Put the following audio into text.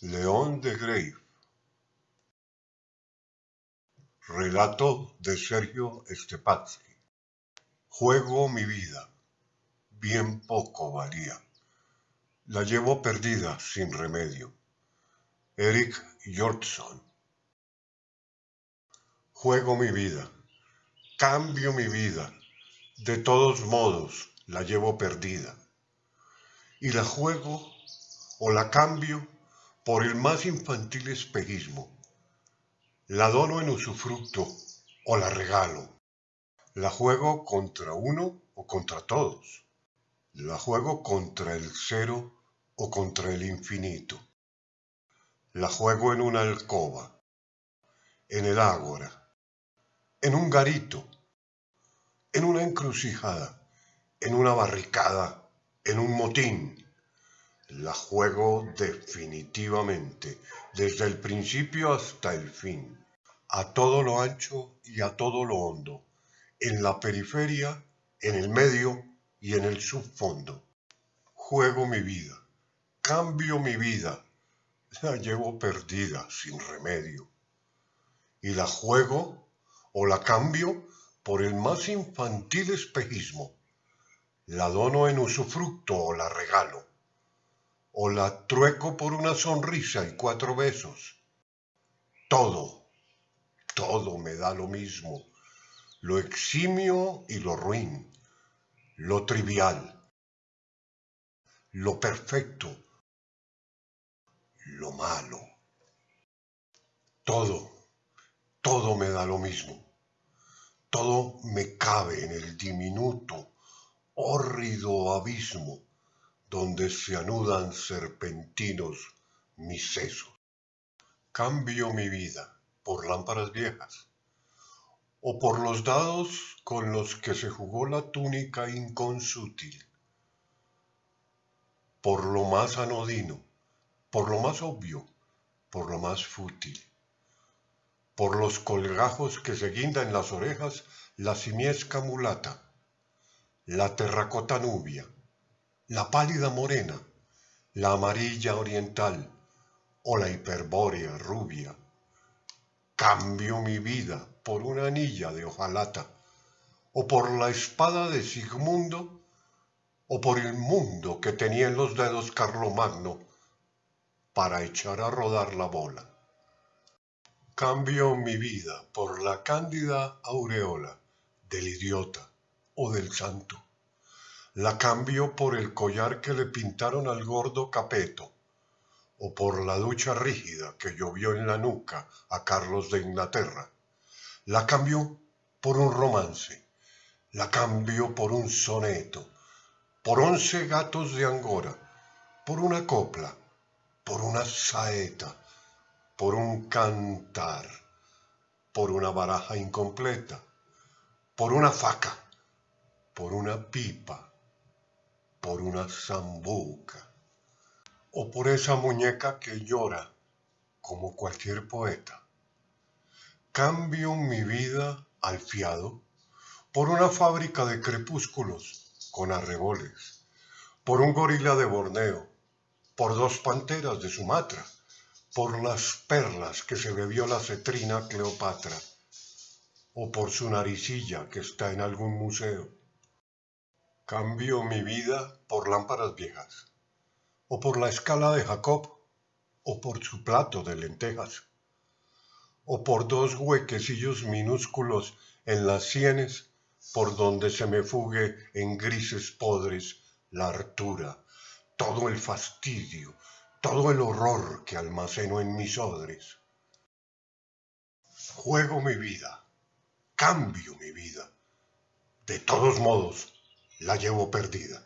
León de Grave Relato de Sergio Stepatsky Juego mi vida, bien poco valía. La llevo perdida sin remedio. Eric Hjortson Juego mi vida, cambio mi vida, de todos modos la llevo perdida. Y la juego o la cambio por el más infantil espejismo. La dono en usufructo o la regalo. La juego contra uno o contra todos. La juego contra el cero o contra el infinito. La juego en una alcoba, en el ágora, en un garito, en una encrucijada, en una barricada, en un motín, la juego definitivamente, desde el principio hasta el fin, a todo lo ancho y a todo lo hondo, en la periferia, en el medio y en el subfondo. Juego mi vida, cambio mi vida, la llevo perdida sin remedio. Y la juego o la cambio por el más infantil espejismo. La dono en usufructo o la regalo o la trueco por una sonrisa y cuatro besos. Todo, todo me da lo mismo, lo eximio y lo ruin, lo trivial, lo perfecto, lo malo. Todo, todo me da lo mismo. Todo me cabe en el diminuto, hórrido abismo donde se anudan serpentinos mis sesos. Cambio mi vida por lámparas viejas, o por los dados con los que se jugó la túnica inconsútil, por lo más anodino, por lo más obvio, por lo más fútil, por los colgajos que se guinda en las orejas la simiesca mulata, la terracota nubia, la pálida morena, la amarilla oriental o la hiperbórea rubia. Cambio mi vida por una anilla de hojalata, o por la espada de Sigmundo, o por el mundo que tenía en los dedos Carlomagno para echar a rodar la bola. Cambio mi vida por la cándida aureola del idiota o del santo la cambio por el collar que le pintaron al gordo Capeto, o por la ducha rígida que llovió en la nuca a Carlos de Inglaterra. La cambio por un romance, la cambio por un soneto, por once gatos de Angora, por una copla, por una saeta, por un cantar, por una baraja incompleta, por una faca, por una pipa, por una zambuca o por esa muñeca que llora como cualquier poeta. Cambio mi vida al fiado por una fábrica de crepúsculos con arreboles, por un gorila de Borneo, por dos panteras de Sumatra, por las perlas que se bebió la cetrina Cleopatra, o por su naricilla que está en algún museo. Cambio mi vida por lámparas viejas, o por la escala de Jacob, o por su plato de lentejas, o por dos huequecillos minúsculos en las sienes por donde se me fugue en grises podres la hartura, todo el fastidio, todo el horror que almaceno en mis odres. Juego mi vida, cambio mi vida. De todos modos, la llevo perdida.